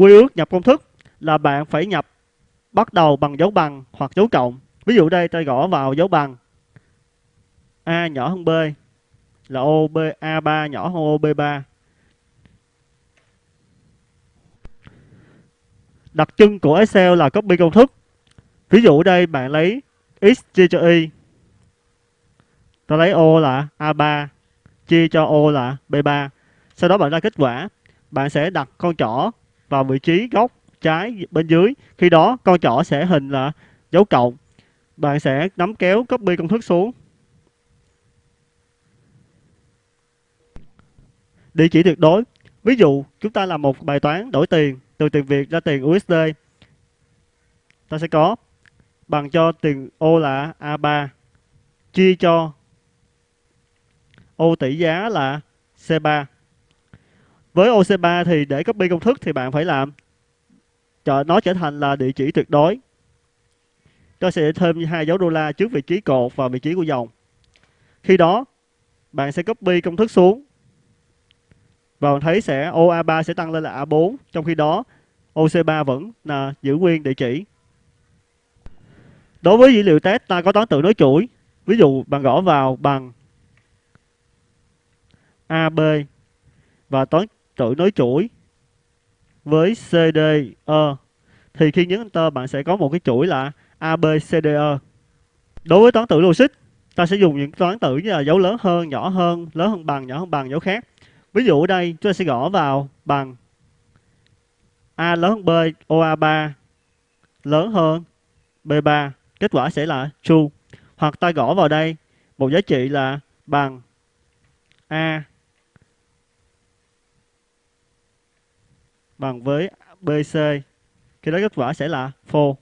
quy ước nhập công thức là bạn phải nhập bắt đầu bằng dấu bằng hoặc dấu cộng. Ví dụ đây, ta gõ vào dấu bằng A nhỏ hơn B là OB A3 nhỏ hơn OB3. Đặc trưng của Excel là copy công thức. Ví dụ đây, bạn lấy x chia cho y. Ta lấy O là A3 chia cho O là B3. Sau đó bạn ra kết quả. Bạn sẽ đặt con trỏ vào vị trí góc trái bên dưới. Khi đó, con trỏ sẽ hình là dấu cộng. Bạn sẽ nắm kéo copy công thức xuống. Địa chỉ tuyệt đối. Ví dụ, chúng ta làm một bài toán đổi tiền, từ tiền Việt ra tiền USD. Ta sẽ có bằng cho tiền O là A3 chia cho ô tỷ giá là C3. Với OC3 thì để copy công thức thì bạn phải làm cho nó trở thành là địa chỉ tuyệt đối. Tôi sẽ thêm hai dấu đô la trước vị trí cột và vị trí của dòng. Khi đó, bạn sẽ copy công thức xuống và bạn thấy sẽ OA3 sẽ tăng lên là A4 trong khi đó OC3 vẫn là giữ nguyên địa chỉ. Đối với dữ liệu test, ta có toán tự nối chuỗi. Ví dụ, bạn gõ vào bằng AB và toán chuỗi nối chuỗi với CDE thì khi nhấn Enter bạn sẽ có một cái chuỗi là ABCDE. Đối với toán tự logic, ta sẽ dùng những toán tự như là dấu lớn hơn, nhỏ hơn, lớn hơn bằng, nhỏ hơn bằng, dấu khác. Ví dụ ở đây chúng ta sẽ gõ vào bằng A lớn hơn B, OA3 lớn hơn B3. Kết quả sẽ là true. Hoặc ta gõ vào đây một giá trị là bằng A bằng với BC. Khi đó kết quả sẽ là false.